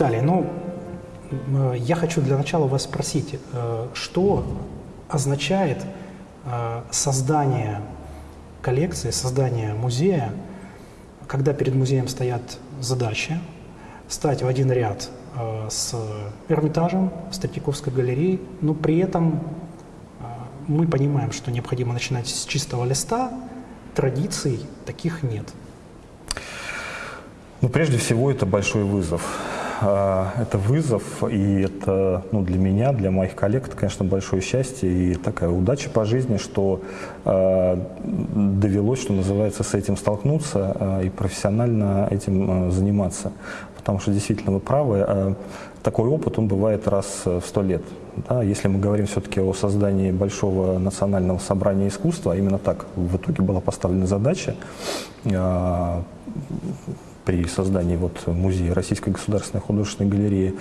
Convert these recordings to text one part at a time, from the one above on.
Виталий, ну, э, я хочу для начала вас спросить, э, что означает э, создание коллекции, создание музея, когда перед музеем стоят задачи стать в один ряд с Эрмитажем, с Третьяковской галереей, но при этом мы понимаем, что необходимо начинать с чистого листа, традиций таких нет. Ну, прежде всего, это большой вызов. А, это вызов, и это ну, для меня, для моих коллег, это, конечно, большое счастье и такая удача по жизни, что э, довелось, что называется, с этим столкнуться э, и профессионально этим э, заниматься. Потому что действительно вы правы, э, такой опыт, он бывает раз в сто лет. Да? Если мы говорим все-таки о создании большого национального собрания искусства, именно так в итоге была поставлена задача э, при создании вот музея Российской государственной художественной галереи,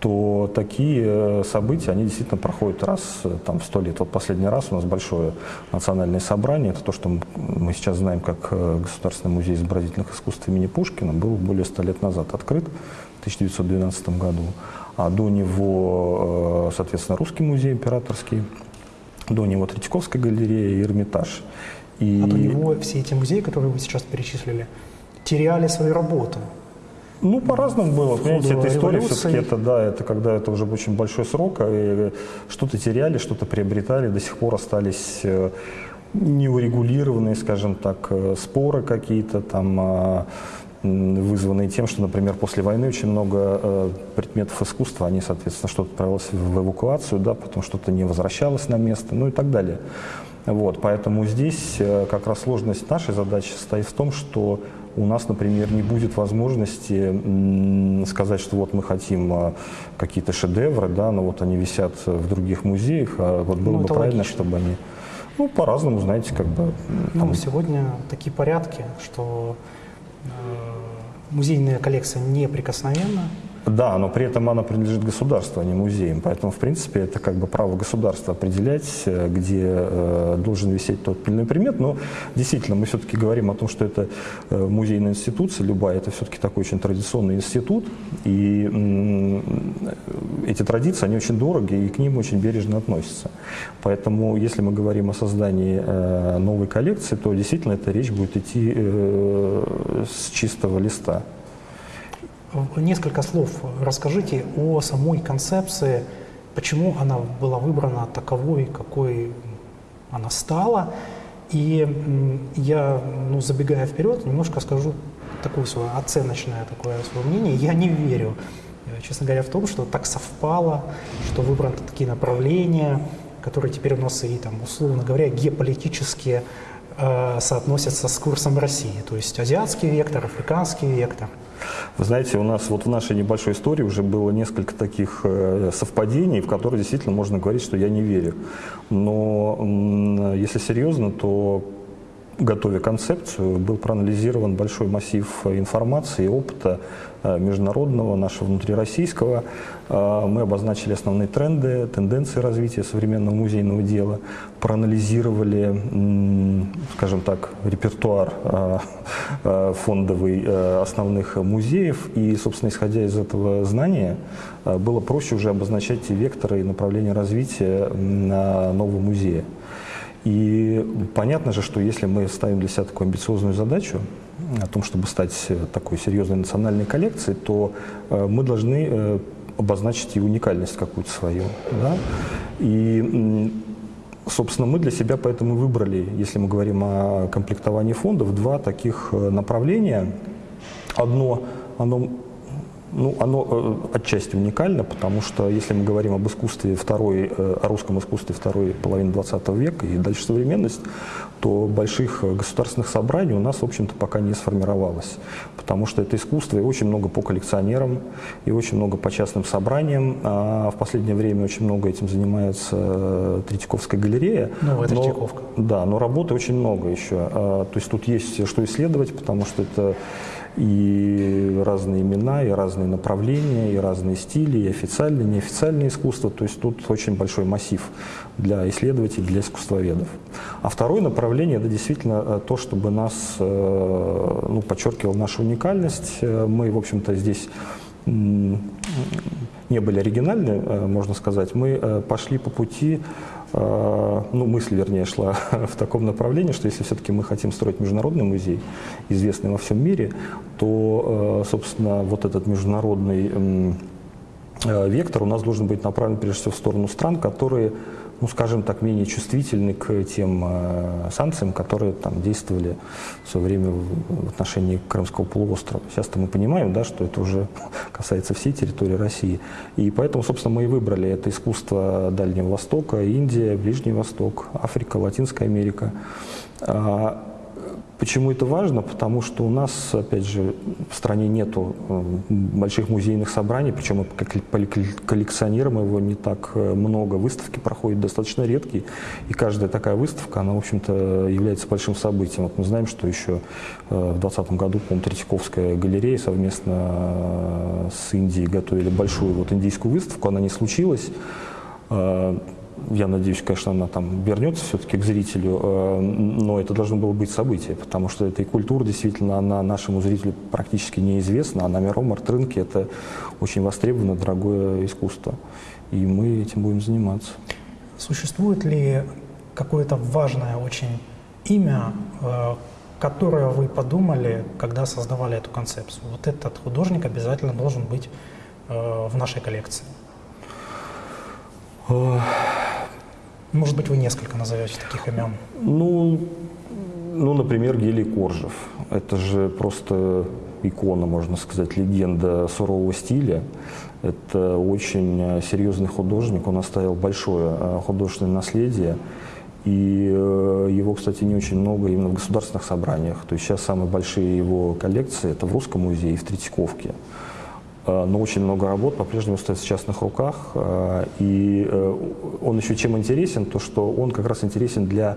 то такие э, события, они действительно проходят раз э, там, в сто лет. Вот последний раз у нас большое национальное собрание, это то, что мы сейчас знаем как э, Государственный музей изобразительных искусств имени Пушкина, был более ста лет назад открыт в 1912 году. А до него, соответственно, Русский музей императорский, до него Третьяковская галерея и Эрмитаж. И... А до него все эти музеи, которые вы сейчас перечислили, теряли свою работу. Ну, по-разному было. Понимаете, эта история все-таки, это, да, это когда это уже очень большой срок, и что-то теряли, что-то приобретали, до сих пор остались э, неурегулированные, скажем так, э, споры какие-то там, а, вызванные тем, что, например, после войны очень много э, предметов искусства, они, соответственно, что-то отправилось в эвакуацию, да, потом что-то не возвращалось на место, ну и так далее. Вот, поэтому здесь как раз сложность нашей задачи состоит в том, что у нас, например, не будет возможности сказать, что вот мы хотим а, какие-то шедевры, да, но вот они висят в других музеях, а вот было ну, бы правильно, логично. чтобы они... Ну, по-разному, знаете, как бы... Ну, там... Ну, сегодня такие порядки, что э, музейная коллекция неприкосновенна, да, но при этом она принадлежит государству, а не музеям. Поэтому, в принципе, это как бы право государства определять, э, где э, должен висеть тот или иной предмет. Но действительно, мы все-таки говорим о том, что это э, музейная институция, любая, это все-таки такой очень традиционный институт. И э, эти традиции, они очень дороги, и к ним очень бережно относятся. Поэтому, если мы говорим о создании э, новой коллекции, то действительно эта речь будет идти э, с чистого листа. Несколько слов расскажите о самой концепции, почему она была выбрана таковой, какой она стала. И я, ну, забегая вперед, немножко скажу такое свое оценочное такое свое мнение. Я не верю, э, честно говоря, в том, что так совпало, что выбраны такие направления, которые теперь у нас и, там, условно говоря, геополитически э, соотносятся с курсом России. То есть азиатский вектор, африканский вектор – вы знаете, у нас вот в нашей небольшой истории уже было несколько таких э, совпадений, в которые действительно можно говорить, что я не верю. Но если серьезно, то готовя концепцию, был проанализирован большой массив информации и опыта э, международного, нашего внутрироссийского. Э, мы обозначили основные тренды, тенденции развития современного музейного дела, проанализировали, скажем так, репертуар э, фондовый основных музеев. И, собственно, исходя из этого знания, было проще уже обозначать векторы и направления развития нового музея. И понятно же, что если мы ставим для себя такую амбициозную задачу о том, чтобы стать такой серьезной национальной коллекцией, то э, мы должны э, обозначить и уникальность какую-то свою. Да? И, собственно, мы для себя поэтому выбрали, если мы говорим о комплектовании фондов, два таких э, направления. Одно, оно ну, оно э, отчасти уникально, потому что если мы говорим об искусстве второй, э, о русском искусстве второй половины 20 века и дальше современность, то больших государственных собраний у нас, в общем-то, пока не сформировалось. Потому что это искусство и очень много по коллекционерам, и очень много по частным собраниям. А в последнее время очень много этим занимается э, Третьяковская галерея. Новая но, Третьяковка. Да, но работы очень много еще. А, то есть тут есть что исследовать, потому что это и разные имена, и разные направления, и разные стили, и официальное, и неофициальное искусство. То есть тут очень большой массив для исследователей, для искусствоведов. А второе направление – это действительно э, то, чтобы нас, э, ну, подчеркивал нашу уникальность. Э, мы, в общем-то, здесь не были оригинальны, можно сказать, мы пошли по пути, ну, мысль, вернее, шла в таком направлении, что если все-таки мы хотим строить международный музей, известный во всем мире, то, собственно, вот этот международный вектор у нас должен быть направлен прежде всего в сторону стран, которые ну, скажем так, менее чувствительны к тем э, санкциям, которые там действовали в свое время в отношении Крымского полуострова. Сейчас-то мы понимаем, да, что это уже касается всей территории России. И поэтому, собственно, мы и выбрали это искусство Дальнего Востока, Индия, Ближний Восток, Африка, Латинская Америка. Почему это важно? Потому что у нас, опять же, в стране нету э, больших музейных собраний, причем как коллекционируем его не так э, много. Выставки проходят достаточно редкие, и каждая такая выставка, она, в общем-то, является большим событием. Вот мы знаем, что еще э, в 2020 году, по-моему, Третьяковская галерея совместно с Индией готовили большую вот индийскую выставку, она не случилась я надеюсь, конечно, она там вернется все-таки к зрителю, э, но это должно было быть событие, потому что эта культура действительно, она нашему зрителю практически неизвестна, а на мировом арт-рынке это очень востребованное, дорогое искусство, и мы этим будем заниматься. Существует ли какое-то важное очень имя, э, которое вы подумали, когда создавали эту концепцию? Вот этот художник обязательно должен быть э, в нашей коллекции. Может быть, вы несколько назовете таких имен? Ну, ну, например, Гелий Коржев. Это же просто икона, можно сказать, легенда сурового стиля. Это очень э, серьезный художник, он оставил большое э, художественное наследие. И э, его, кстати, не очень много именно в государственных собраниях. То есть сейчас самые большие его коллекции это в Русском музее и в Третьяковке. Э, но очень много работ по-прежнему стоит в частных руках. Э, и э, он еще чем интересен, то что он как раз интересен для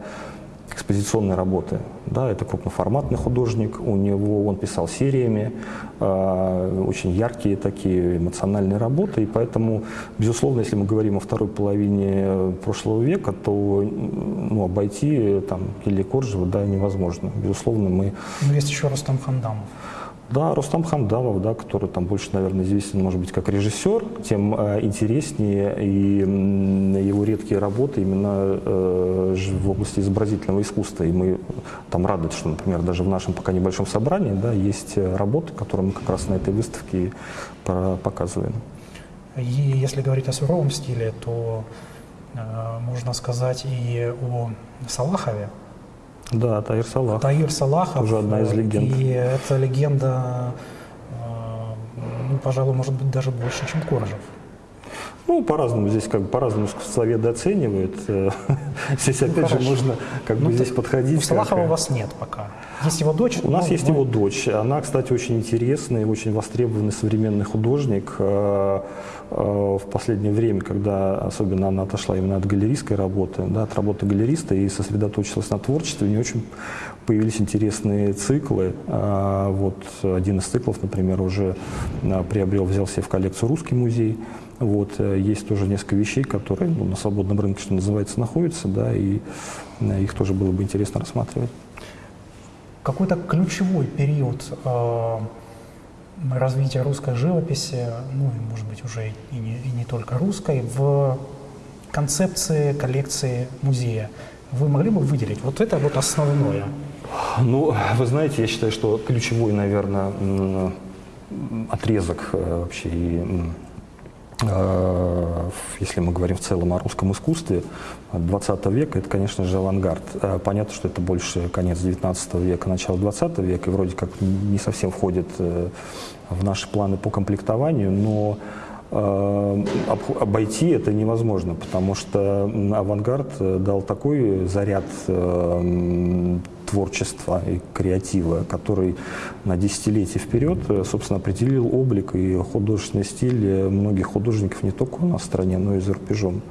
экспозиционной работы. Да, это крупноформатный художник, у него он писал сериями, очень яркие такие эмоциональные работы, и поэтому, безусловно, если мы говорим о второй половине прошлого века, то ну, обойти там Килли Коржева да, невозможно. Безусловно, мы... Но есть еще Рустам Хандамов. Да, Рустам Хамдамов, да, который там больше, наверное, известен, может быть, как режиссер, тем э, интереснее и э, его редкие работы именно э, в области изобразительного искусства. И мы там рады, что, например, даже в нашем пока небольшом собрании да, есть работы, которые мы как раз на этой выставке показываем. И если говорить о суровом стиле, то э, можно сказать и о Салахове, да, Таир Салах. Таир Салахов. Уже одна из легенд. И эта легенда, э, ну, пожалуй, может быть даже больше, чем Коржев. Ну, по-разному здесь как бы по-разному искусствоведы оценивают. Здесь опять ну, же можно как ну, бы здесь подходить. У Салахова у вас нет пока. Есть его дочь? У нас есть его дочь. Она, кстати, очень интересный, очень востребованный современный художник. Э, э, в последнее время, когда особенно она отошла именно от галеристской работы, да, от работы галериста и сосредоточилась на творчестве, у нее очень появились интересные циклы. Вот один из циклов, например, уже приобрел, взял себе в коллекцию русский музей. Вот, э, есть тоже несколько вещей, которые ну, на свободном рынке, что называется, находятся, да, и э, их тоже было бы интересно рассматривать. Какой-то ключевой период э, развития русской живописи, ну и, может быть, уже и не, и не только русской, в концепции коллекции музея. Вы могли бы выделить вот это вот основное? Ну, вы знаете, я считаю, что ключевой, наверное, отрезок э, вообще и если мы говорим в целом о русском искусстве 20 века, это, конечно же, авангард. Э, понятно, что это больше конец 19 века, начало 20 века, и вроде как не совсем входит э, в наши планы по комплектованию, но обойти это невозможно, потому что авангард дал такой заряд творчества и креатива, который на десятилетия вперед, э, собственно, определил облик и художественный стиль э, многих художников не только у нас в стране, но и за рубежом.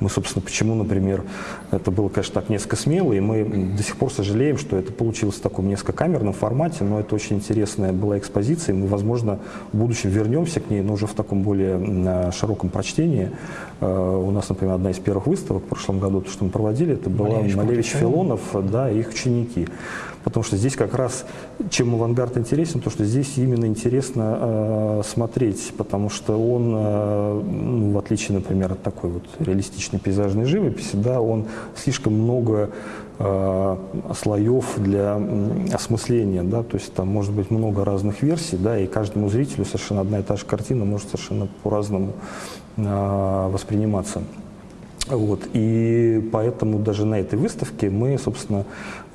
Мы, собственно, почему, например, это было, конечно, так несколько смело, и мы до сих пор сожалеем, что это получилось в таком несколько камерном формате, но это очень интересная была экспозиция, и мы, возможно, в будущем вернемся к ней, но уже в таком более широком прочтении. Э, у нас, например, одна из первых выставок в прошлом году, то, что мы проводили, это была Малевич, Малевич Филонов, да, их ученики глубокий. Потому что здесь как раз, чем авангард интересен, то что здесь именно интересно э, смотреть, потому что он, э, ну, в отличие, например, от такой вот реалистичной пейзажной живописи, да, он слишком много э, слоев для осмысления, да, то есть там может быть много разных версий, да, и каждому зрителю совершенно одна и та же картина может совершенно по-разному э, восприниматься. Вот, и поэтому даже на этой выставке мы, собственно,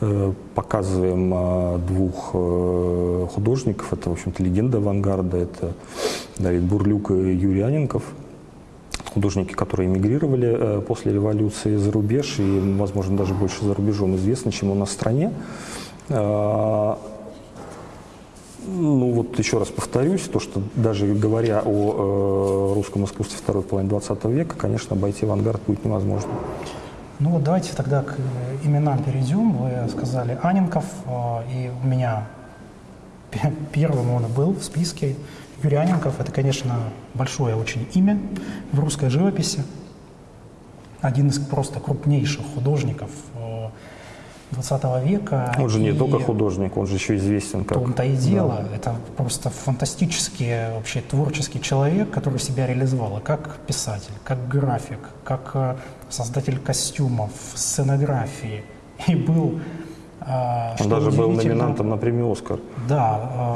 э, показываем э, двух э, художников. Это, в общем-то, легенда авангарда. Это Давид Бурлюк и Юрий Аненков художники, которые эмигрировали э, после революции за рубеж и, возможно, даже больше за рубежом известны, чем у нас в стране. Э, ну вот еще раз повторюсь, то, что даже говоря о э, русском искусстве второй половины 20 века, конечно, обойти авангард будет невозможно. Ну вот давайте тогда к именам перейдем. Вы сказали Аненков, и у меня первым он был в списке. Юрий Аненков – это, конечно, большое очень имя в русской живописи. Один из просто крупнейших художников 20 э, века. Он же не только художник, он же еще известен как... том-то и дело. Да. Это просто фантастический вообще творческий человек, который себя реализовал как писатель, как график, как э, создатель костюмов, сценографии. И был... Э, он даже был номинантом на премию «Оскар». Да,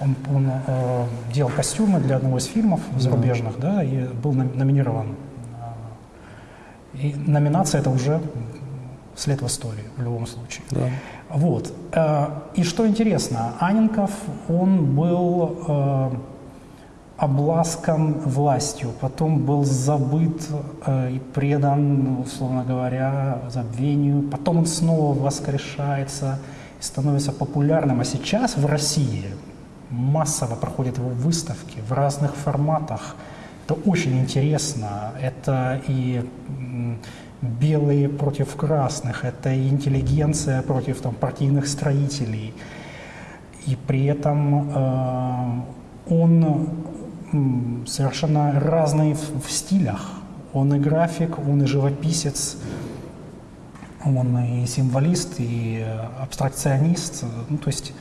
он, он э, делал костюмы для одного из фильмов зарубежных, да, и был номинирован. Э, и номинация это уже след в истории в любом случае. Да. Вот. Э, и что интересно, Аненков, он был э, обласкан властью, потом был забыт и предан, условно говоря, забвению, потом он снова воскрешается и становится популярным. А сейчас в России массово проходят его выставки в разных форматах. Это очень интересно. Это и белые против красных, это интеллигенция против там, партийных строителей. И при этом э, он совершенно разный в, в стилях. Он и график, он и живописец, он и символист, и абстракционист. Ну, то есть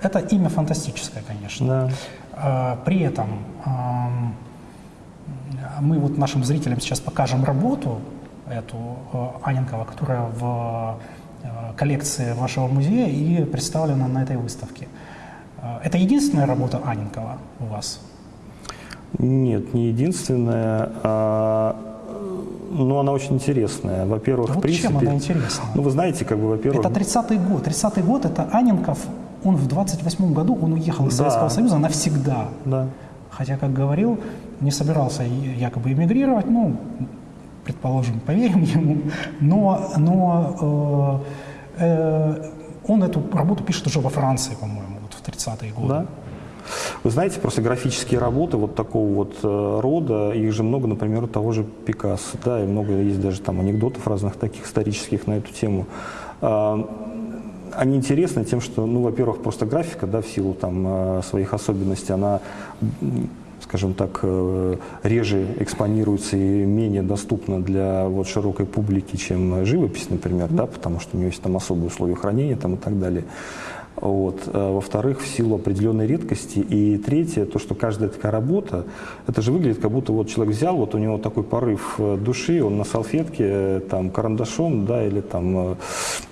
это имя фантастическое, конечно. Да. А, при этом мы вот нашим зрителям сейчас покажем работу эту э, Аненкова, которая в э, коллекции вашего музея и представлена на этой выставке. Э, это единственная работа Аненкова у вас? Нет, не единственная. А, ну, она очень интересная. Во-первых, вот в принципе... чем она интересна? Ну, вы знаете, как бы, во-первых... Это 30-й год. 30-й год – это Аненков он в 28 году он уехал из да. Советского Союза навсегда. Да. Хотя, как говорил, не собирался якобы эмигрировать, ну, предположим, поверим ему, но, но э, э, он эту работу пишет уже во Франции, по-моему, вот в 30-е годы. Да. Вы знаете, просто графические работы вот такого вот э, рода, их же много, например, у того же Пикассо, да, и много есть даже там анекдотов разных таких исторических на эту тему. А, они интересны тем, что, ну, во-первых, просто графика, да, в силу там э, своих особенностей, она скажем так, э, реже экспонируется и менее доступна для вот, широкой публики, чем живопись, например, да, потому что у нее есть там особые условия хранения там, и так далее. Вот. А во-вторых, в силу определенной редкости. И третье, то, что каждая такая работа, это же выглядит, как будто вот человек взял, вот у него такой порыв э, души, он на салфетке э, там карандашом, да, или там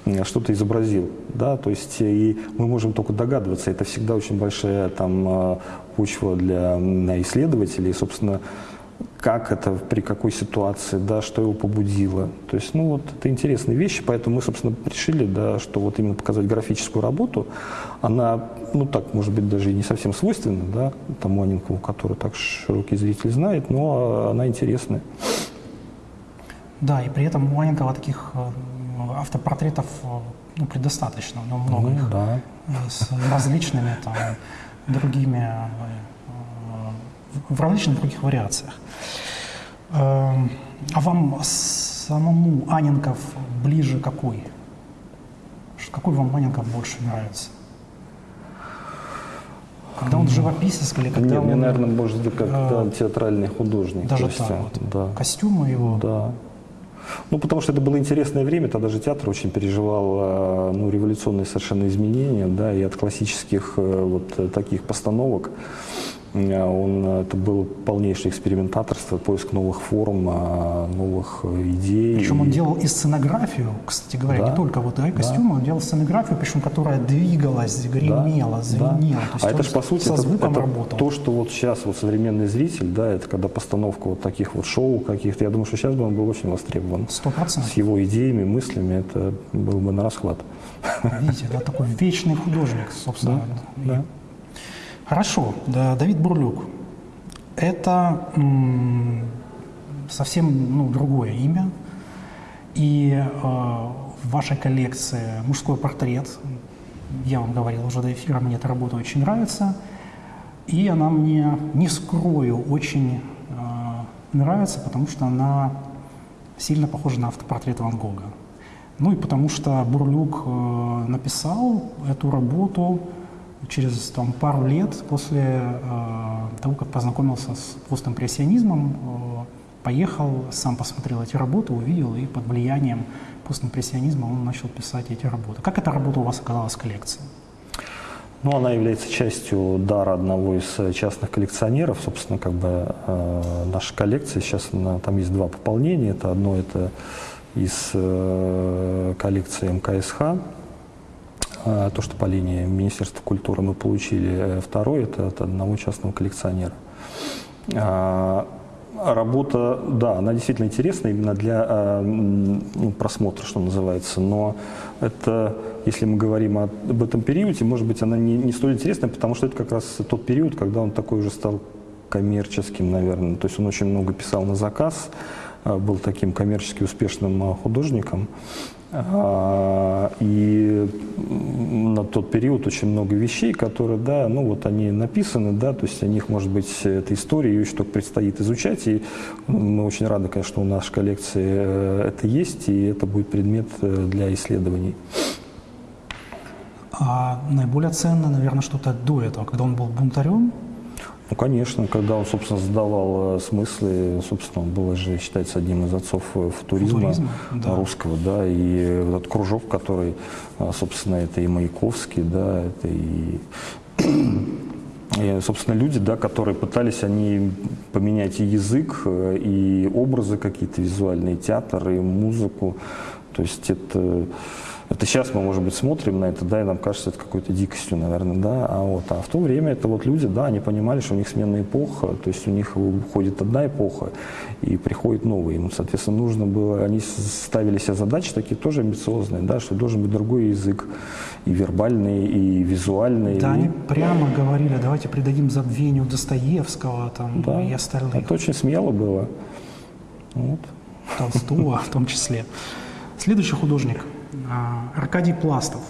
э, что-то изобразил, да, то есть и мы можем только догадываться, это всегда очень большая там почва для исследователей, собственно, как это, при какой ситуации, да, что его побудило. То есть, ну вот, это интересные вещи, поэтому мы, собственно, решили, да, что вот именно показать графическую работу, она, ну так, может быть, даже и не совсем свойственна, да, тому Анинкову, который так широкий зритель знает, но она интересная. Да, и при этом у Анинкова таких э, автопортретов э, ну, предостаточно, но много ну, их да. с различными там другими в различных других вариациях. Эм, а вам самому Аненков ближе какой? Какой вам Аненков больше нравится? Когда он живописец или когда Нет, он... мне, наверное, быть, как э, театральный художник. Даже так есть, вот. Да. Костюмы его. Да. Ну, потому что это было интересное время, тогда же театр очень переживал э, ну, революционные совершенно изменения, да, и от классических э, вот таких постановок Э, он, э, это было полнейшее экспериментаторство, поиск новых форм, а, новых э, идей. Причем он делал и сценографию, кстати говоря, да, не только вот да, костюмы, да. он делал сценографию, причем которая двигалась, гремела, да, звенела. Да. а это же по сути со звуком это, это то, что вот сейчас вот современный зритель, да, это когда постановка вот таких вот шоу каких-то, я думаю, что сейчас бы он был очень востребован. Сто процентов. С его идеями, мыслями, это был бы на расхват. Видите, это такой вечный художник, собственно. Да, да. Хорошо, да, Давид Бурлюк. Это совсем ну, другое имя. И э, в вашей коллекции мужской портрет, я вам говорил уже до эфира, мне эта работа очень нравится. И она мне, не скрою, очень э, нравится, потому что она сильно похожа на автопортрет Ван Гога. Ну и потому что Бурлюк э, написал эту работу через там, пару лет после э, того, как познакомился с постимпрессионизмом, э, поехал, сам посмотрел эти работы, увидел, и под влиянием постимпрессионизма он начал писать эти работы. Как эта работа у вас оказалась в коллекции? Ну, она является частью дара одного из частных коллекционеров. Собственно, как бы э, наша коллекция сейчас, она, там есть два пополнения. Это одно это из э, коллекции МКСХ, то, что по линии Министерства культуры мы получили. Э, второй – это от одного частного коллекционера. А, работа, да, она действительно интересна именно для а, ну, просмотра, что называется, но это, если мы говорим об этом периоде, может быть, она не, не столь интересна, потому что это как раз тот период, когда он такой уже стал коммерческим, наверное. То есть он очень много писал на заказ, был таким коммерчески успешным художником. А, и на тот период очень много вещей, которые, да, ну вот они написаны, да, то есть о них, может быть, эта история, ее еще только предстоит изучать, и мы очень рады, конечно, что у нашей коллекции э, это есть, и это будет предмет э, для исследований. А наиболее ценно, наверное, что-то до этого, когда он был бунтарем, ну, конечно, когда он, собственно, задавал э, смыслы, собственно, он был же, считается, одним из отцов э, футуризма, футуризма да. русского, да, и этот кружок, который, э, собственно, это и Маяковский, да, это и и, собственно, люди, да, которые пытались они поменять и язык, и образы какие-то визуальные, театр, и музыку. То есть это это сейчас мы, может быть, смотрим на это, да, и нам кажется это какой-то дикостью, наверное, да, а вот, а в то время это вот люди, да, они понимали, что у них сменная эпоха, то есть у них уходит одна эпоха и приходит новая, им, соответственно, нужно было, они ставили себе задачи такие тоже амбициозные, да, что должен быть другой язык, и вербальный, и визуальный. Да, и... они прямо говорили, давайте придадим забвению Достоевского там, да, и остальных. Это очень смело было. Вот. Толстого в том числе. Следующий художник – Аркадий Пластов,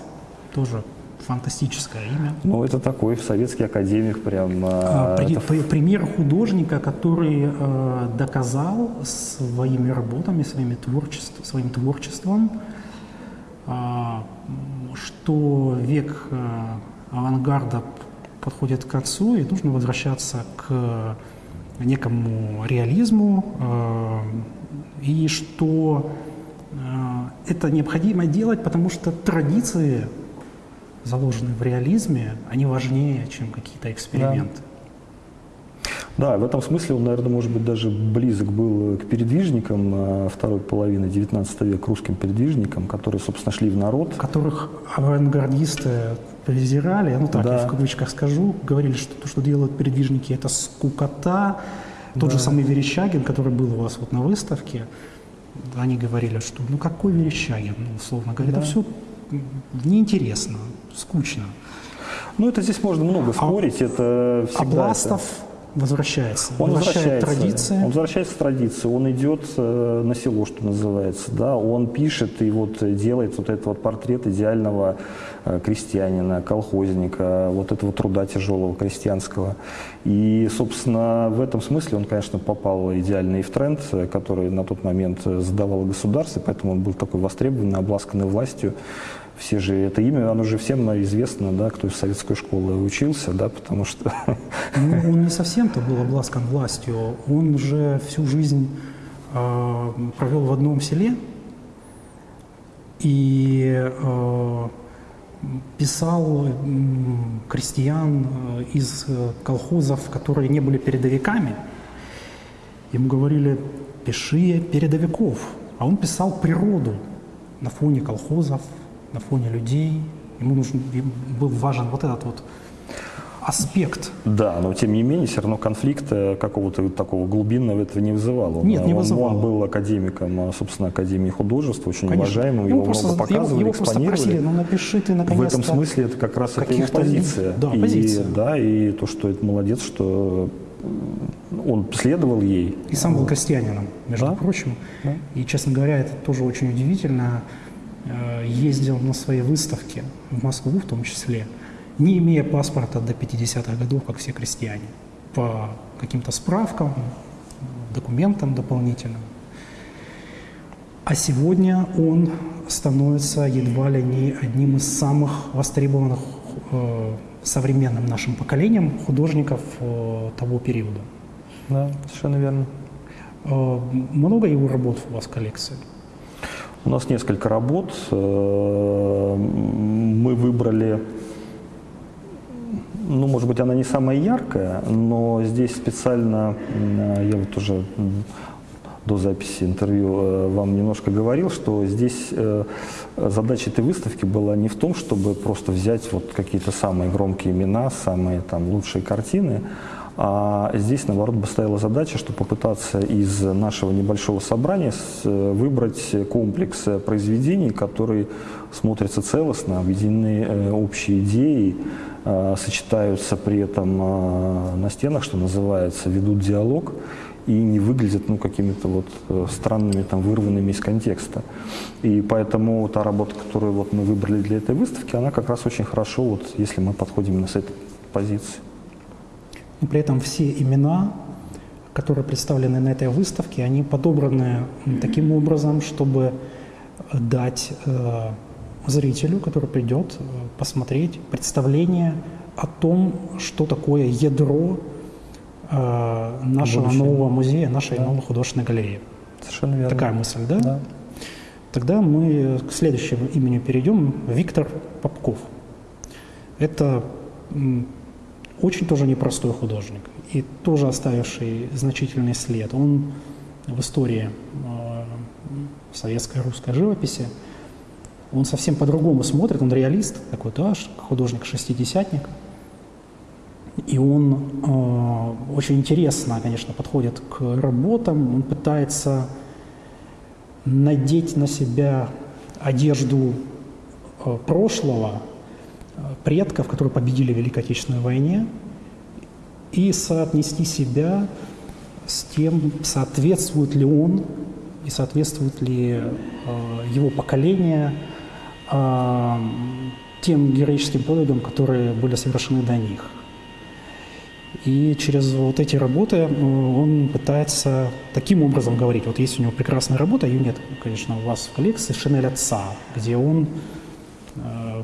тоже фантастическое имя. Ну, это такой советский академик прям. А, при, это... Пример художника, который э, доказал своими работами, своими творчеств, своим творчеством, э, что век э, авангарда подходит к концу, и нужно возвращаться к некому реализму, э, и что а, это необходимо делать, потому что традиции, заложенные в реализме, они важнее, чем какие-то эксперименты. Да. да, в этом смысле он, наверное, может быть, даже близок был к передвижникам а, второй половины XIX века, русским передвижникам, которые, собственно, шли в народ. Которых авангардисты презирали, ну так, да. я в кавычках скажу, говорили, что то, что делают передвижники, это скукота. Тот да. же самый Верещагин, который был у вас вот на выставке, они говорили, что ну какой Верещагин, ну, условно говоря, да. это все неинтересно, скучно. Ну, это здесь можно много а спорить, а, это всегда... А Бластов это... возвращается, он возвращается, традиции. Он возвращается в традиции, он идет э, на село, что называется, да, он пишет и вот делает вот этот вот портрет идеального Э, крестьянина, колхозника, вот этого труда тяжелого крестьянского. И, собственно, в этом смысле он, конечно, попал идеально и в тренд, который на тот момент задавало государство, поэтому он был такой востребованный, обласканный властью. Все же это имя, оно же всем известно, да, кто из советской школы учился, да, потому что... Ну, он не совсем-то был обласкан властью, он же всю жизнь э, провел в одном селе и э, писал м, крестьян э, из э, колхозов, которые не были передовиками. Ему говорили, пиши передовиков. А он писал природу на фоне колхозов, на фоне людей. Ему нужен, был важен вот этот вот аспект. Да, но тем не менее, все равно конфликта какого-то такого глубинного этого не вызывало. Он, Нет, не он- вызывало. Он, был академиком, а, собственно, Академии художеств, очень Конечно. уважаемым, Ему его просто, много показывали, его, его просто просили, ну напиши ты В наконец-то. этом смысле это как раз это его позиция. да, и, позиция. Да, и то, что это молодец, что м, он следовал ей. И сам был крестьянином, между Да. прочим. Да. И, честно говоря, это тоже очень удивительно. Э, Ездил на свои выставки в Москву в том числе, не имея паспорта до 50-х годов, как все крестьяне, по каким-то справкам, документам дополнительным. А сегодня он становится едва ли не одним из самых востребованных э, современным нашим поколением художников э, того периода. Да, совершенно верно. Э, Много его работ у вас в коллекции? У нас несколько работ. Э, Мы выбрали, ну, может быть, она не самая яркая, но здесь специально, я вот уже до записи интервью э, вам немножко говорил, что здесь э, задача этой выставки была не в том, чтобы просто взять вот какие-то самые громкие имена, самые там лучшие картины, а здесь, наоборот, стояла задача, что попытаться из нашего небольшого собрания э, выбрать комплекс э, произведений, которые смотрятся целостно, объединены э, общей идеей, э, сочетаются при этом на стенах, что называется, ведут диалог и не выглядят ну, какими-то вот странными, там, вырванными из контекста. И поэтому та работа, которую вот мы выбрали для этой выставки, она как раз очень хорошо, вот, если мы подходим именно с этой позиции. И при этом все имена, которые представлены на этой выставке, они подобраны таким образом, чтобы дать э, зрителю, который придет э, посмотреть, представление о том, что такое ядро э, нашего Будущего. нового музея, нашей Да. новой художественной галереи. Совершенно верно. Такая мысль, да? Да. Тогда мы к следующему имени перейдем. Виктор Попков. Это очень тоже непростой художник и тоже оставивший значительный след. Он в истории э, советской русской живописи, он совсем по-другому смотрит, он реалист, такой, да, художник-шестидесятник. И он э, очень интересно, конечно, подходит к работам, он пытается надеть на себя одежду э, прошлого, предков, которые победили в Великой Отечественной войне, и соотнести себя с тем, соответствует ли он и соответствует ли э, его поколение э, тем героическим подвигам, которые были совершены до них. И через вот эти работы э, он пытается таким образом говорить. Вот есть у него прекрасная работа, ее нет, конечно, у вас в коллекции, «Шинель отца», где он э,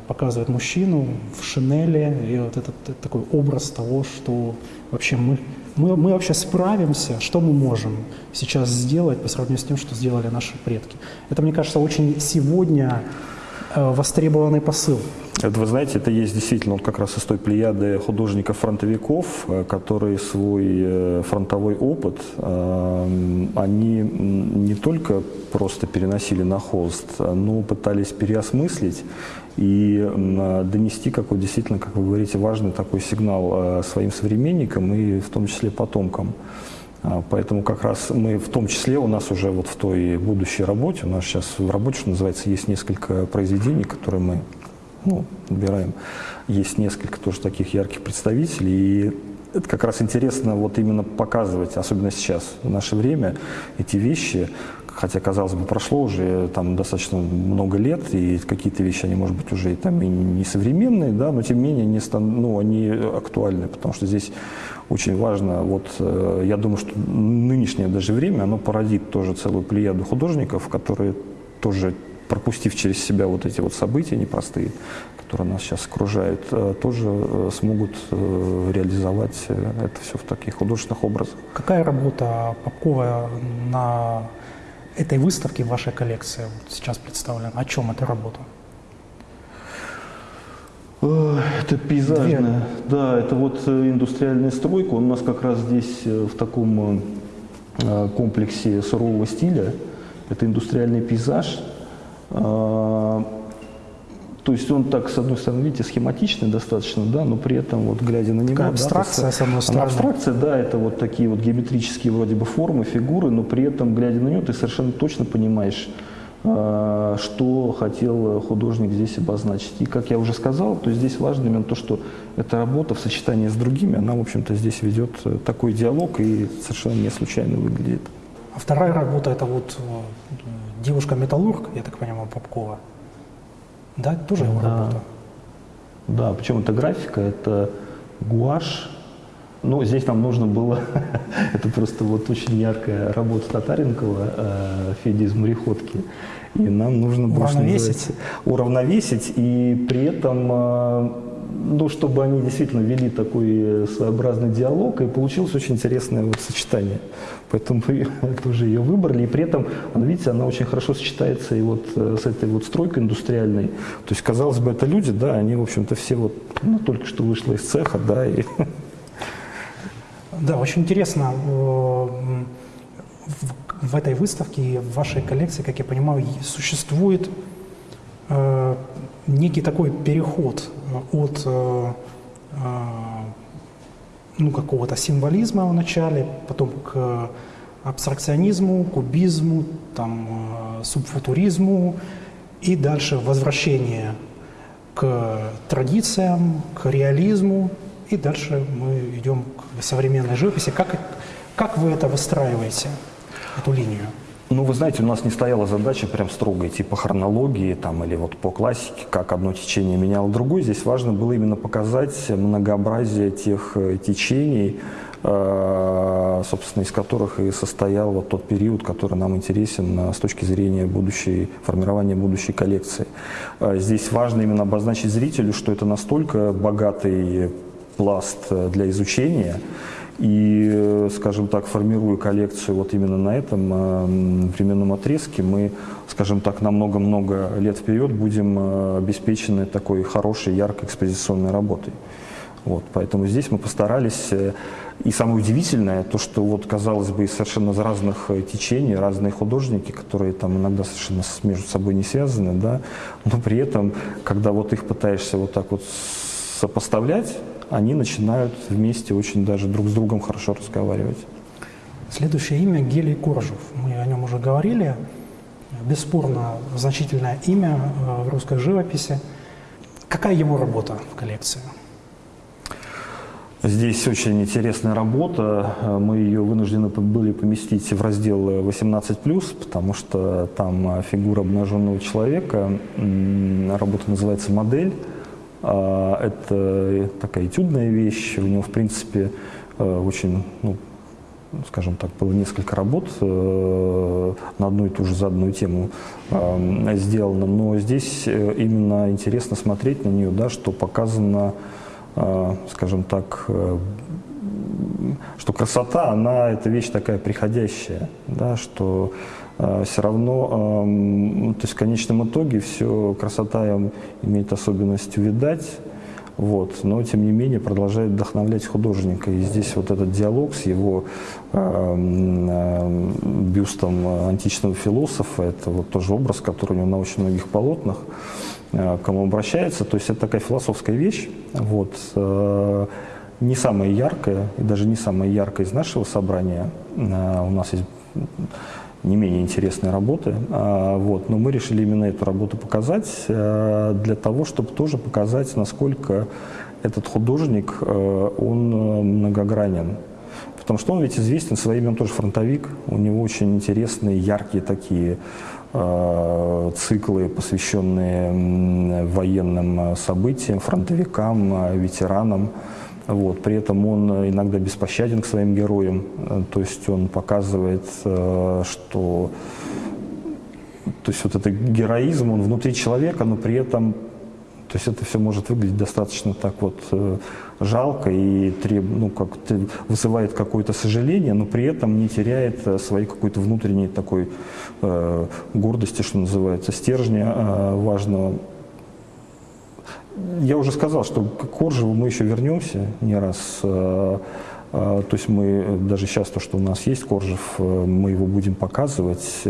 показывает мужчину в шинели, и вот этот э, такой образ того, что вообще мы, мы, мы вообще справимся, что мы можем сейчас сделать по сравнению с тем, что сделали наши предки. Это, мне кажется, очень сегодня э, востребованный посыл. Это, вы знаете, это есть действительно вот как раз из той плеяды художников-фронтовиков, э, которые свой э, фронтовой опыт, э, они не только просто переносили на холст, но пытались переосмыслить и э, донести какой действительно, как вы говорите, важный такой сигнал э, своим современникам и в том числе потомкам. А, Поэтому как раз мы в том числе у нас уже вот в той будущей работе, у нас сейчас в работе, что называется, есть несколько произведений, которые мы ну, набираем. Есть несколько тоже таких ярких представителей. И это как раз интересно вот именно показывать, особенно сейчас, в наше время, эти вещи, хотя, казалось бы, прошло уже там достаточно много лет, и какие-то вещи, они, может быть, уже и там и не современные, да, но тем не менее они, стан- ну, они актуальны, потому что здесь очень важно, вот э, я думаю, что нынешнее даже время, оно породит тоже целую плеяду художников, которые тоже пропустив через себя вот эти вот события непростые, которые нас сейчас окружают, э, тоже э, смогут реализовать это все в таких художественных образах. Какая работа Попкова на этой выставке в вашей коллекции вот сейчас представлена? О чем эта работа? Это пейзажная, Две. да, это вот индустриальная стройка. Он у нас как раз здесь в таком комплексе сурового стиля. Это индустриальный пейзаж. То есть он так, с одной стороны, видите, схематичный достаточно, да, но при этом, вот глядя на него... Абстракция, да, с одной стороны. Абстракция, да, это вот такие вот геометрические вроде бы формы, фигуры, но при этом, глядя на него, ты совершенно точно понимаешь, а, что хотел художник здесь обозначить. И, как я уже сказал, то здесь важно именно то, что эта работа в сочетании с другими, она, в общем-то, здесь ведет такой диалог и совершенно не случайно выглядит. А вторая работа – это вот э, девушка-металлург, я так понимаю, Попкова. Да, это тоже его да. работа. Да, причем это графика, это гуашь. Ну, здесь нам нужно было, это просто вот очень яркая работа Татаренкова, э, Феди из «Мореходки». И нам нужно было уравновесить. уравновесить и при этом э, ну, чтобы они действительно вели такой своеобразный диалог, и получилось очень интересное вот сочетание. Поэтому мы тоже ее выбрали, и при этом, видите, она очень хорошо сочетается и вот э, с этой вот стройкой индустриальной. То есть, казалось бы, это люди, да, они, в общем-то, все вот, ну, только что вышло из цеха, да, и... Да, очень интересно. Э, в этой выставке, в вашей коллекции, как я понимаю, существует э, некий такой переход от э, э, ну, какого-то символизма в начале, потом к абстракционизму, кубизму, там, э, субфутуризму и дальше возвращение к традициям, к реализму, и дальше мы идем к современной живописи. Как, как вы это выстраиваете, эту линию? Ну, вы знаете, у нас не стояла задача прям строго идти по хронологии там, или вот по классике, как одно течение меняло другое. Здесь важно было именно показать многообразие тех э, течений, э, собственно, из которых и состоял вот тот период, который нам интересен э, с точки зрения будущей, формирования будущей коллекции. Здесь важно именно обозначить зрителю, что это настолько богатый пласт для изучения, и, э, скажем так, формируя коллекцию вот именно на этом э, временном отрезке, мы, скажем так, на много-много лет вперед будем э, обеспечены такой хорошей, яркой экспозиционной работой. Вот, поэтому здесь мы постарались, и самое удивительное, то, что вот, казалось бы, из совершенно разных течений, разные художники, которые там иногда совершенно между собой не связаны, да, но при этом, когда вот их пытаешься вот так вот сопоставлять, они начинают вместе очень даже друг с другом хорошо разговаривать. Следующее имя Гелий Коржев. Мы о нем уже говорили. Бесспорно значительное имя э, в русской живописи. Какая его работа в коллекции? Здесь очень интересная работа. Мы ее вынуждены были поместить в раздел 18+, потому что там фигура обнаженного человека. Работа называется «Модель». А, это такая этюдная вещь, у него, в принципе, э, очень, ну, скажем так, было несколько работ э, на одну и ту же заданную тему э, сделано, но здесь именно интересно смотреть на нее, да, что показано, скажем так, что красота, она, это вещь такая приходящая, да, что э, все равно, э, то есть в конечном итоге все красота имеет особенность увидать, вот, но тем не менее продолжает вдохновлять художника. И здесь вот этот диалог с его бюстом античного философа, это вот тоже образ, который у него на очень многих полотнах, э, к кому обращается. То есть это такая философская вещь. Вот, э, не самая яркая, и даже не самая яркая из нашего собрания. А, у нас есть не менее интересные работы, а, вот, но мы решили именно эту работу показать а, для того, чтобы тоже показать, насколько этот художник, он многогранен. Потому что он ведь известен своим, он тоже фронтовик, у него очень интересные, яркие такие циклы, посвященные военным событиям, фронтовикам, ветеранам. Вот. При этом он иногда беспощаден к своим героям, э, то есть он показывает, э, что то есть вот это героизм, он внутри человека, но при этом То есть это все может выглядеть достаточно так вот э, жалко и треб, ну, как вызывает какое-то сожаление, но при этом не теряет э, своей какой-то внутренней такой э, гордости, что называется, стержня э, важного. Я уже сказал, что к Коржеву мы еще вернемся не раз. Э, э, то есть мы даже сейчас то, что у нас есть Коржев, э, мы его будем показывать.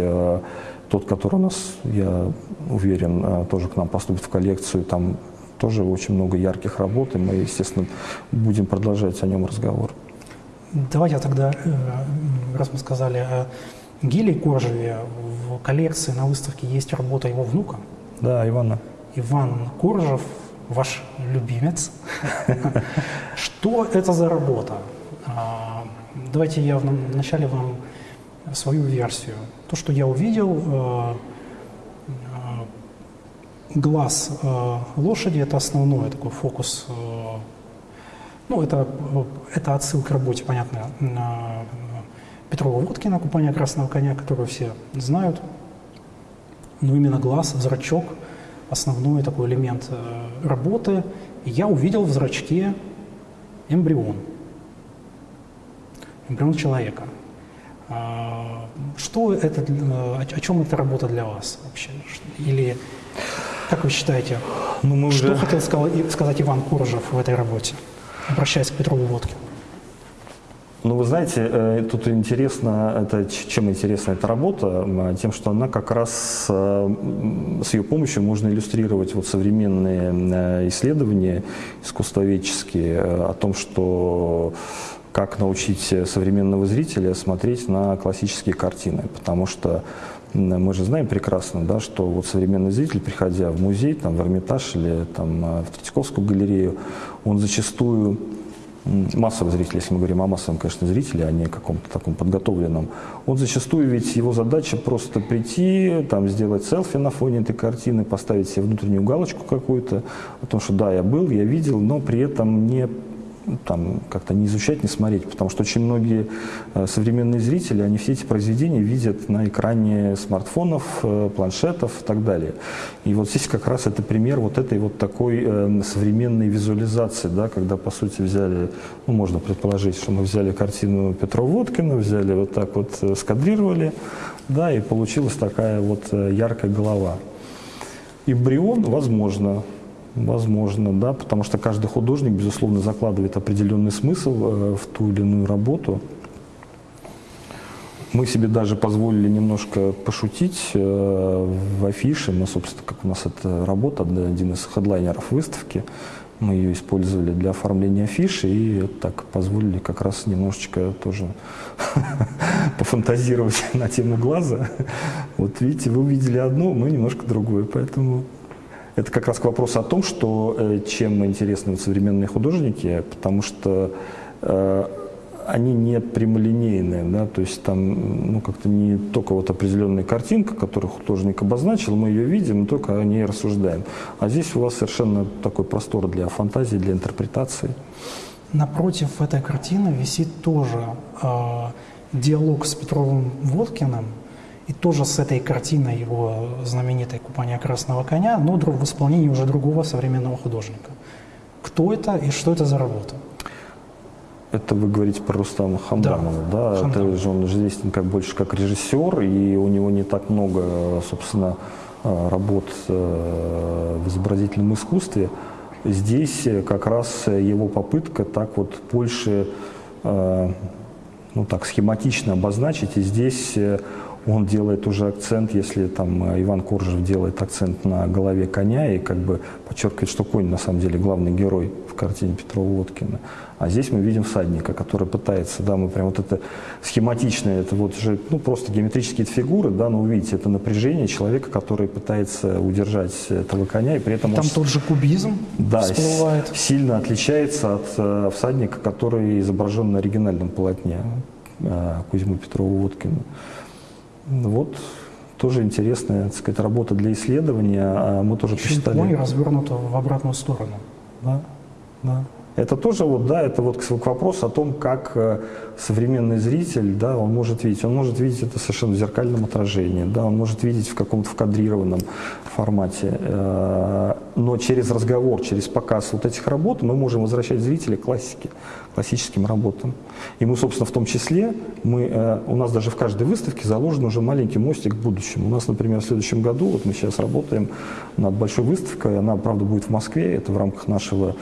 Тот, который у нас, я уверен, тоже к нам поступит в коллекцию, там тоже очень много ярких работ, и мы, естественно, будем продолжать о нем разговор. Давайте тогда, раз мы сказали о Гиле Коржеве, в коллекции на выставке есть работа его внука. Да, Ивана. Иван Коржев, ваш любимец. Что это за работа? А, давайте я вначале вам свою версию. То, что я увидел, э, э, глаз э, лошади – это основной такой фокус. Ну, это, это отсылка к работе, понятно, Петрова Водкина «Купание красного коня», которую все знают. Но именно глаз, зрачок – основной такой элемент работы. И я увидел в зрачке эмбрион. Эмбрион человека – а, что это, о чем эта работа для вас вообще? Или как вы считаете, ну, мы что уже... хотел сказать Иван Куржев в этой работе, обращаясь к Петрову Водкину? Ну, вы знаете, э, тут интересно, это, чем интересна эта работа? Тем, что она как раз э, с ее помощью можно иллюстрировать вот современные э, исследования искусствоведческие о том, что как научить современного зрителя смотреть на классические картины, потому что мы же знаем прекрасно, да, что вот современный зритель, приходя в музей, там, в Эрмитаж или там, в Третьяковскую галерею, он зачастую массовый зритель, если мы говорим о массовом, конечно, зрителе, а не каком-то таком подготовленном, он зачастую ведь его задача просто прийти, там, сделать селфи на фоне этой картины, поставить себе внутреннюю галочку какую-то о том, что да, я был, я видел, но при этом не там как-то не изучать, не смотреть, потому что очень многие э, современные зрители, они все эти произведения видят на экране смартфонов, э, планшетов и так далее. И вот здесь как раз это пример вот этой вот такой э, современной визуализации, да, когда по сути взяли, ну можно предположить, что мы взяли картину Петра Водкина, взяли вот так вот, скадрировали, да, и получилась такая вот яркая голова. Эмбрион, возможно, Возможно, да, потому что каждый художник, безусловно, закладывает определенный смысл э, в ту или иную работу. Мы себе даже позволили немножко пошутить э, в афише. Мы, собственно, как у нас это работа, один из хедлайнеров выставки, мы ее использовали для оформления афиши и так позволили как раз немножечко тоже пофантазировать на тему глаза. Вот видите, вы увидели одно, мы немножко другое, поэтому это как раз к вопросу о том, что э, чем интересны современные художники, потому что э, они не прямолинейные, да, то есть там ну, как-то не только вот определенная картинка, которую художник обозначил, мы ее видим, и только о ней рассуждаем. А здесь у вас совершенно такой простор для фантазии, для интерпретации. Напротив этой картины висит тоже э, диалог с Петровым Водкиным, и тоже с этой картиной его знаменитой «Купание красного коня», но в исполнении уже другого современного художника. Кто это и что это за работа? Это вы говорите про Рустама Хамдамова, да? да? Хамдам. Это же он известен как больше как режиссер, и у него не так много, собственно, э, работ э, в изобразительном искусстве. Здесь как раз его попытка так вот больше, э, ну так, схематично обозначить, и здесь он делает уже акцент, если там э, Иван Коржев делает акцент на голове коня и как бы подчеркивает, что конь на самом деле главный герой в картине Петрова Водкина. А здесь мы видим всадника, который пытается, да, мы прям вот это схематичное, это вот же, ну, просто геометрические фигуры, да, но увидите, это напряжение человека, который пытается удержать этого коня, и при этом... Там он, тот же кубизм да, всплывает. сильно отличается от э, всадника, который изображен на оригинальном полотне э, Кузьмы Петрова Водкина. Вот тоже интересная, так сказать, работа для исследования. А мы тоже Еще посчитали... развернуто в обратную сторону. Да, да. Это тоже вот, да, это вот к вопросу о том, как э, современный зритель, да, он может видеть. Он может видеть это совершенно в зеркальном отражении, да, он может видеть в каком-то вкадрированном формате. Э, но через разговор, через показ вот этих работ мы можем возвращать зрителя к классике, классическим работам. И мы, собственно, в том числе, мы, э, у нас даже в каждой выставке заложен уже маленький мостик к будущему. У нас, например, в следующем году, вот мы сейчас работаем над большой выставкой, она, правда, будет в Москве, это в рамках нашего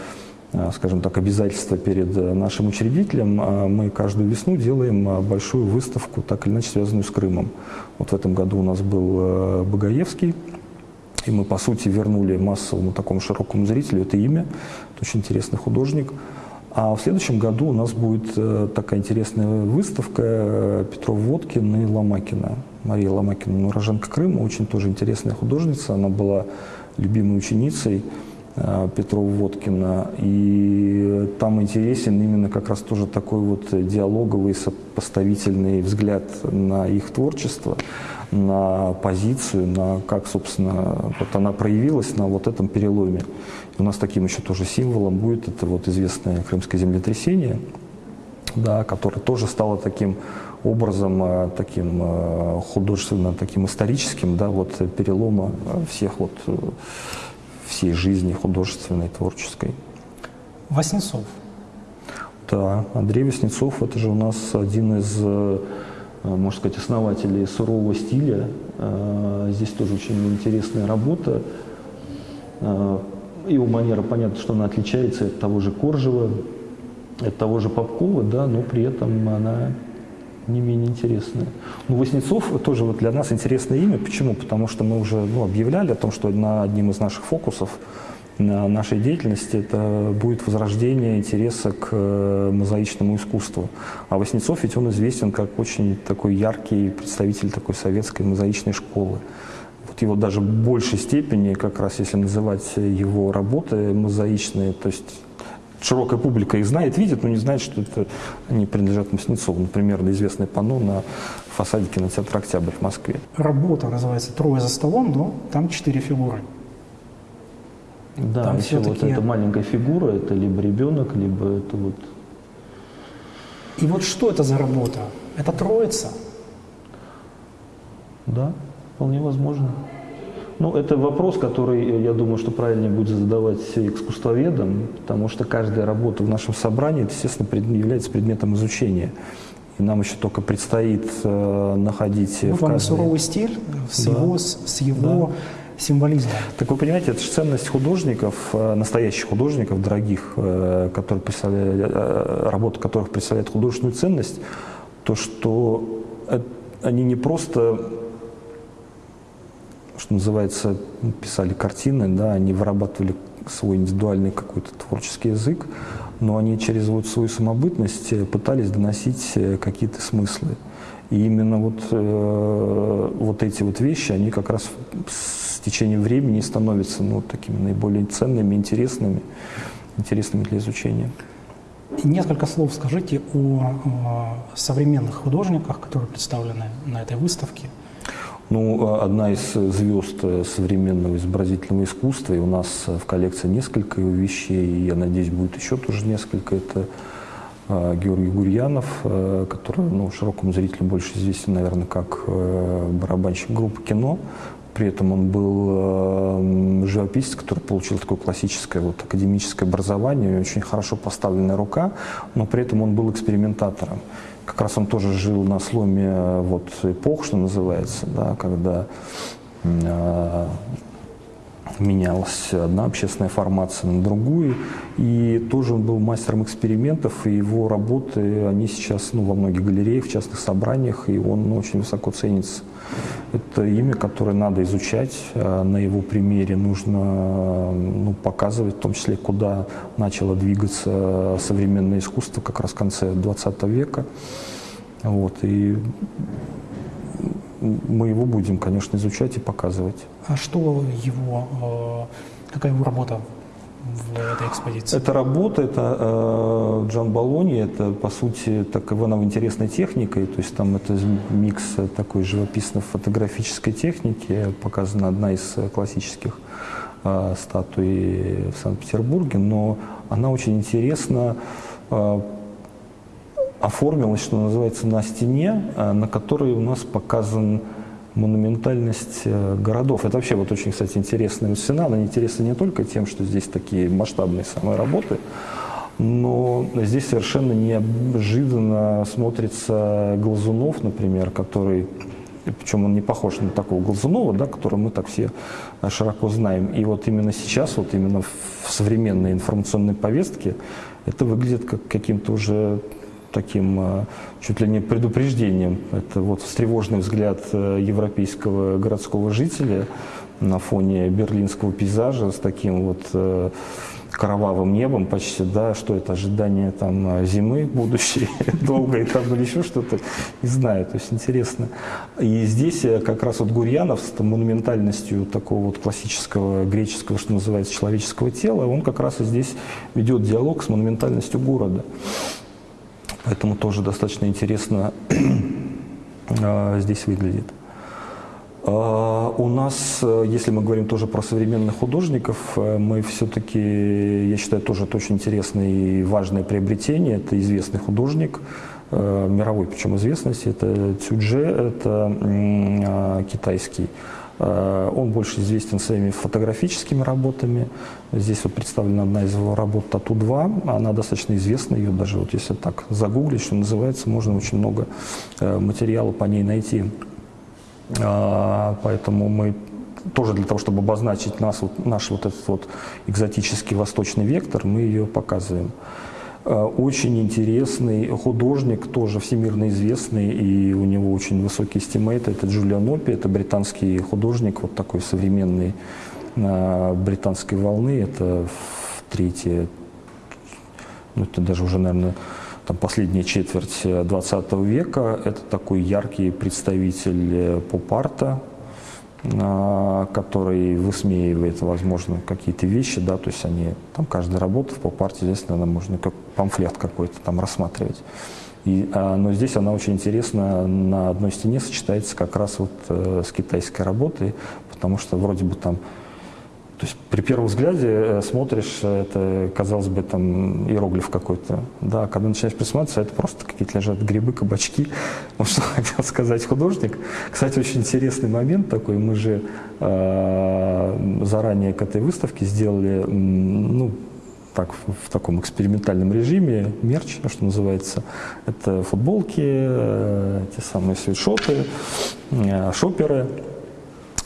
скажем так, обязательства перед э, нашим учредителем, э, мы каждую весну делаем большую выставку, так или иначе связанную с Крымом. Вот в этом году у нас был Багаевский, и мы, по сути, вернули массовому такому широкому зрителю это имя. Это очень интересный художник. А в следующем году у нас будет такая интересная выставка Петров Водкин и Ломакина. Мария Ломакина, уроженка Крыма, очень тоже интересная художница. Она была любимой ученицей Э, Петрова Водкина. И там интересен именно как раз тоже такой вот диалоговый, сопоставительный взгляд на их творчество, на позицию, на как, собственно, вот она проявилась на вот этом переломе. У нас таким еще тоже символом будет это вот известное крымское землетрясение, да, которое тоже стало таким образом, э, таким э, художественно, таким историческим, да, вот перелома всех вот всей жизни художественной, творческой. Васнецов. Да, Андрей Васнецов – это же у нас один из, э, можно сказать, основателей сурового стиля. Э, здесь тоже очень интересная работа. Э, его манера, понятно, что она отличается от того же Коржева, от того же Попкова, да, но при этом она не менее интересное. Ну, Воснецов тоже вот для нас интересное имя. Почему? Потому что мы уже ну, объявляли о том, что на одним из наших фокусов на нашей деятельности это будет возрождение интереса к э, мозаичному искусству. А Воснецов ведь он известен как очень такой яркий представитель такой советской мозаичной школы. Вот его даже в большей степени, как раз если называть его работы мозаичные, то есть широкая публика их знает, видит, но не знает, что это они принадлежат Маснецову. Например, известное панно на фасаде кинотеатра «Октябрь» в Москве. Работа называется «Трое за столом», но там четыре фигуры. Да, там еще вот эта маленькая фигура, это либо ребенок, либо это вот... И вот что это за работа? Это троица? Да, вполне возможно. Ну, это вопрос, который, э, я думаю, что правильнее будет задавать искусствоведам, потому что каждая работа в нашем собрании, естественно, является предметом изучения. И нам еще только предстоит э, находить... Ну, каждой... суровый стиль с да. его, с его да. символизмом. Так вы понимаете, это же ценность художников, э, настоящих художников, дорогих, э, которые представляют, работа которых представляет художественную ценность, то, что они не просто что называется, писали картины, да, они вырабатывали свой индивидуальный какой-то творческий язык, но они через вот свою самобытность э, пытались доносить э, какие-то смыслы. И именно вот, э, вот эти вот вещи, они как раз с течением времени становятся ну, такими наиболее ценными, интересными, интересными для изучения. несколько слов скажите о, о современных художниках, которые представлены на этой выставке. Ну, а одна из звезд современного изобразительного искусства, и у нас в коллекции несколько вещей, и я надеюсь, будет еще тоже несколько, это Георгий Гурьянов, который ну, широкому зрителю больше известен, наверное, как барабанщик группы «Кино». При этом он был живописец, который получил такое классическое вот, академическое образование, очень хорошо поставленная рука, но при этом он был экспериментатором как раз он тоже жил на сломе э, вот, эпох, что называется, да, когда э, менялась одна общественная формация на другую, и тоже он был мастером экспериментов, и его работы, они сейчас ну, во многих галереях, в частных собраниях, и он ну, очень высоко ценится. Это имя, которое надо изучать, э, на его примере нужно ну, показывать, в том числе, куда начало двигаться современное искусство как раз в конце 20 века. Вот, и мы его будем, конечно, изучать и показывать. А что его, э, какая его работа в этой экспозиции? Это работа, это э, Джан Балони, это, по сути, так Иванов интересной техникой, то есть там это микс такой живописно-фотографической техники, показана одна из классических э, статуи в Санкт-Петербурге, но она очень интересно э, оформилась, что называется, на стене, э, на которой у нас показан монументальность э, городов. Это вообще вот очень, кстати, интересная стена. Она интересна не только тем, что здесь такие масштабные самые работы, но здесь совершенно неожиданно смотрится Глазунов, например, который причем он не похож на такого Глазунова, да, которого мы так все широко знаем. И вот именно сейчас, вот именно в современной информационной повестке, это выглядит как каким-то уже таким э, чуть ли не предупреждением. Это вот встревоженный взгляд э, европейского городского жителя на фоне берлинского пейзажа с таким вот э, кровавым небом почти, да, что это ожидание там зимы будущей, долгой там или еще что-то, не знаю, то есть интересно. И здесь как раз вот Гурьянов с монументальностью такого вот классического греческого, что называется, человеческого тела, он как раз и здесь ведет диалог с монументальностью города. Поэтому тоже достаточно интересно а, здесь выглядит. А, у нас, если мы говорим тоже про современных художников, э, мы все-таки, я считаю, тоже это очень интересное и важное приобретение. Это известный художник, э, мировой причем известности, это Цюдже, это а, китайский Э, он больше известен своими фотографическими работами. Здесь вот представлена одна из его работ «Тату-2». Она достаточно известна, ее даже вот если так загуглить, что называется, можно очень много э, материала по ней найти. Э, поэтому мы тоже для того, чтобы обозначить нас, вот, наш вот этот вот экзотический восточный вектор, мы ее показываем. Э, очень интересный художник, тоже всемирно известный, и у него очень высокий estimate. Это Джулиан Опи, это британский художник, вот такой современный э, британской волны. Это третье, ну это даже уже, наверное, там, последняя четверть 20 века. Это такой яркий представитель поп-арта, который высмеивает, возможно, какие-то вещи, да, то есть они, там каждая работа в поп-арте, здесь, наверное, можно как памфлет какой-то там рассматривать. И, а, но здесь она очень интересно на одной стене сочетается как раз вот э, с китайской работой, потому что вроде бы там то есть при первом взгляде э, смотришь, это, казалось бы, там иероглиф какой-то. Да, когда начинаешь присматриваться, это просто какие-то лежат грибы, кабачки. Вот что хотел сказать художник. Кстати, очень интересный момент такой. Мы же э, заранее к этой выставке сделали, ну, так, в таком экспериментальном режиме, мерч, что называется. Это футболки, э, те самые свитшоты, э, шоперы.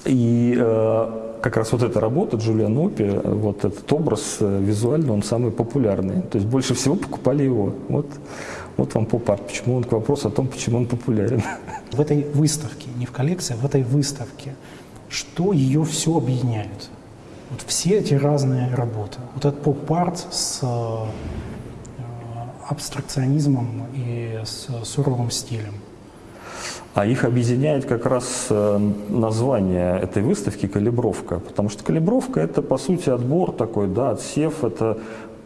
И э, как раз вот эта работа Джулиан Опи, вот этот образ э, визуально, он самый популярный. То есть больше всего покупали его. Вот, вот вам поп-арт. Почему он к вопросу о том, почему он популярен. В этой выставке, не в коллекции, а в этой выставке, что ее все объединяет? Вот все эти разные работы. Вот этот поп-арт с э, абстракционизмом и с суровым стилем – а их объединяет как раз э, название этой выставки «Калибровка», потому что калибровка – это, по сути, отбор такой, да, отсев, это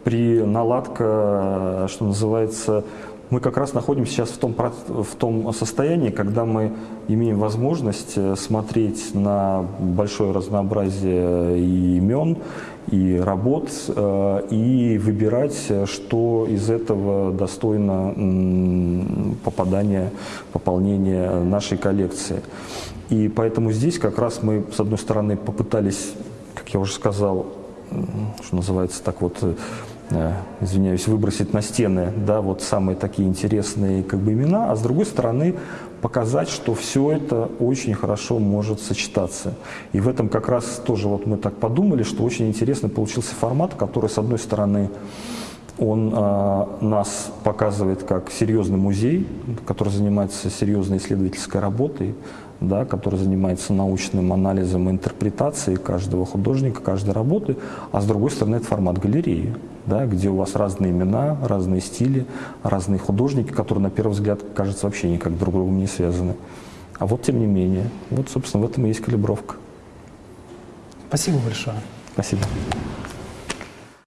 при наладка, что называется, мы как раз находимся сейчас в том, в том состоянии, когда мы имеем возможность э, смотреть на большое разнообразие имен, и работ, э, и выбирать, что из этого достойно попадания, пополнения нашей коллекции. И поэтому здесь как раз мы, с одной стороны, попытались, как я уже сказал, что называется так вот, э, извиняюсь, выбросить на стены, да, вот самые такие интересные как бы имена, а с другой стороны показать, что все это очень хорошо может сочетаться. И в этом как раз тоже вот мы так подумали, что очень интересно получился формат, который, с одной стороны, он э, нас показывает как серьезный музей, который занимается серьезной исследовательской работой, да, который занимается научным анализом и интерпретацией каждого художника, каждой работы, а с другой стороны это формат галереи, да, где у вас разные имена, разные стили, разные художники, которые на первый взгляд, кажется, вообще никак друг с другом не связаны. А вот тем не менее, вот, собственно, в этом и есть калибровка. Спасибо большое. Спасибо.